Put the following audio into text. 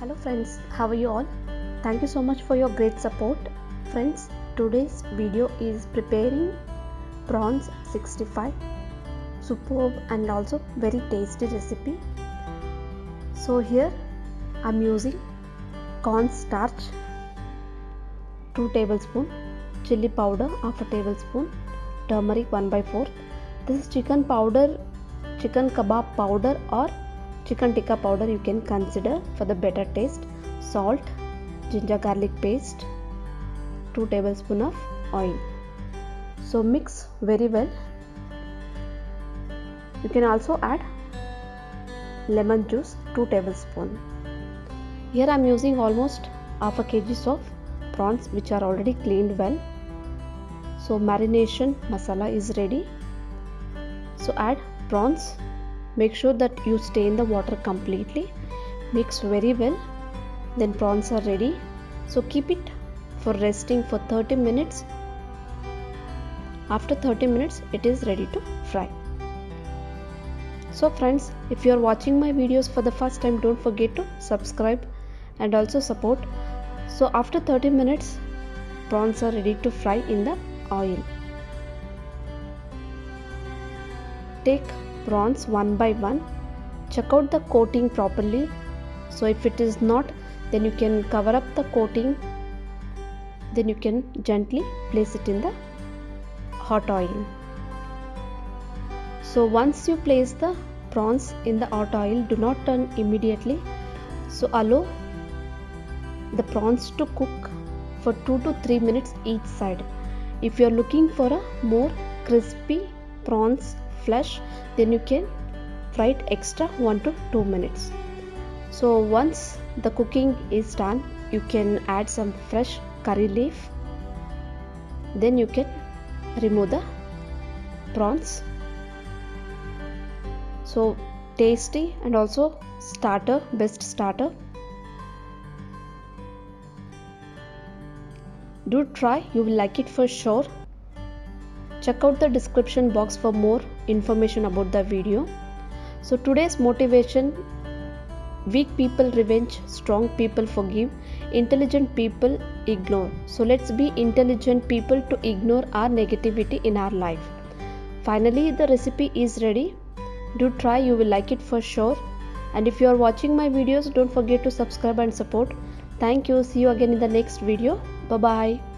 Hello friends, how are you all? Thank you so much for your great support. Friends, today's video is preparing prawns 65. Superb and also very tasty recipe. So here I'm using corn starch 2 tablespoon, chili powder half a tablespoon, turmeric 1 by 4. This is chicken powder, chicken kebab powder or chicken tikka powder you can consider for the better taste. Salt ginger garlic paste 2 tablespoon of oil. So mix very well. You can also add lemon juice 2 tablespoon. Here i am using almost half a kg of prawns which are already cleaned well. So marination masala is ready. So add prawns make sure that you stain the water completely. Mix very well. Then prawns are ready. So keep it for resting for 30 minutes. After 30 minutes it is ready to fry. So friends if you are watching my videos for the first time don't forget to subscribe and also support. So after 30 minutes prawns are ready to fry in the oil. Take prawns one by one. Check out the coating properly. So if it is not then you can cover up the coating. Then you can gently place it in the hot oil. So once you place the prawns in the hot oil do not turn immediately. So allow the prawns to cook for 2 to 3 minutes each side. If you are looking for a more crispy prawns flesh then you can fry it extra 1 to 2 minutes. So once the cooking is done you can add some fresh curry leaf. Then you can remove the prawns. So tasty and also starter best starter. Do try you will like it for sure check out the description box for more information about the video. So today's motivation weak people revenge strong people forgive intelligent people ignore. So let's be intelligent people to ignore our negativity in our life. Finally the recipe is ready. Do try you will like it for sure. And if you are watching my videos don't forget to subscribe and support. Thank you. See you again in the next video. Bye bye